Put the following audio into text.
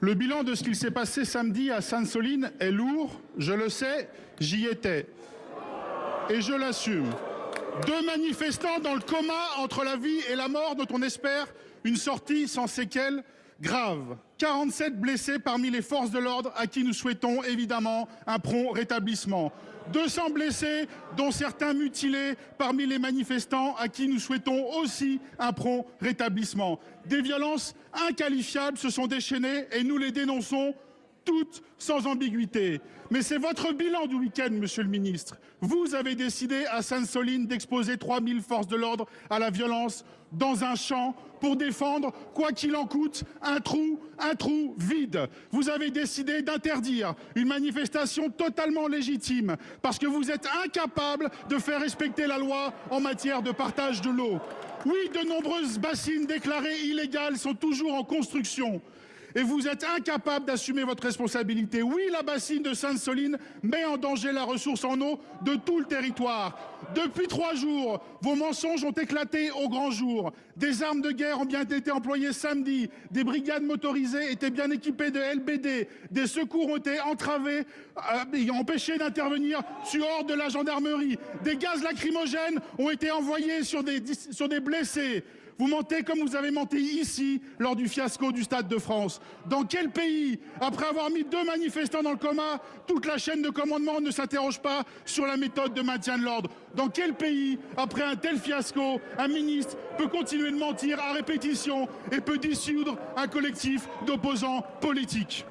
Le bilan de ce qu'il s'est passé samedi à Sainte-Soline est lourd, je le sais, j'y étais. Et je l'assume. Deux manifestants dans le coma entre la vie et la mort dont on espère une sortie sans séquelles graves. 47 blessés parmi les forces de l'ordre à qui nous souhaitons évidemment un prompt rétablissement. 200 blessés, dont certains mutilés parmi les manifestants à qui nous souhaitons aussi un prompt rétablissement. Des violences inqualifiables se sont déchaînées et nous les dénonçons toutes sans ambiguïté. Mais c'est votre bilan du week-end, monsieur le ministre. Vous avez décidé à Sainte-Soline d'exposer 3000 forces de l'ordre à la violence dans un champ pour défendre, quoi qu'il en coûte, un trou, un trou vide. Vous avez décidé d'interdire une manifestation totalement légitime parce que vous êtes incapable de faire respecter la loi en matière de partage de l'eau. Oui, de nombreuses bassines déclarées illégales sont toujours en construction et vous êtes incapable d'assumer votre responsabilité. Oui, la bassine de Sainte-Soline met en danger la ressource en eau de tout le territoire. Depuis trois jours, vos mensonges ont éclaté au grand jour. Des armes de guerre ont bien été employées samedi. Des brigades motorisées étaient bien équipées de LBD. Des secours ont été entravés euh, empêchés d'intervenir sur ordre de la gendarmerie. Des gaz lacrymogènes ont été envoyés sur des blessés. Vous mentez comme vous avez menti ici lors du fiasco du Stade de France. Dans quel pays, après avoir mis deux manifestants dans le coma, toute la chaîne de commandement ne s'interroge pas sur la méthode de maintien de l'ordre? Dans quel pays, après un tel fiasco, un ministre peut continuer de mentir à répétition et peut dissoudre un collectif d'opposants politiques?